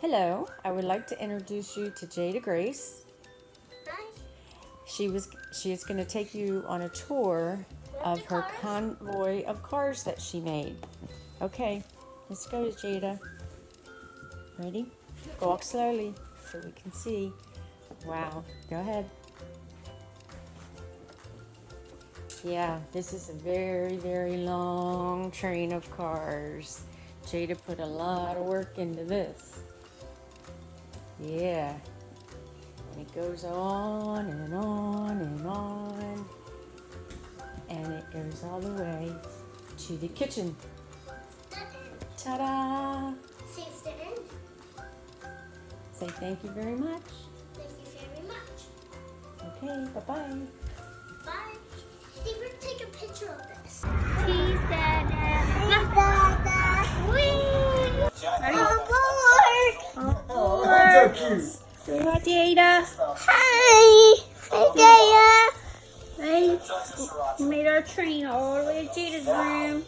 Hello, I would like to introduce you to Jada Grace. She was she is going to take you on a tour of her convoy of cars that she made. Okay, let's go, Jada. Ready? Go Walk slowly so we can see. Wow, go ahead. Yeah, this is a very, very long train of cars. Jada put a lot of work into this. Yeah. And it goes on and on and on. And it goes all the way to the kitchen. Ta-da! The end, Say thank you very much. thank you very much. Okay, bye-bye. Say hi, Jada. Hi. Hi, Hey, we made our train all the way to Jada's room.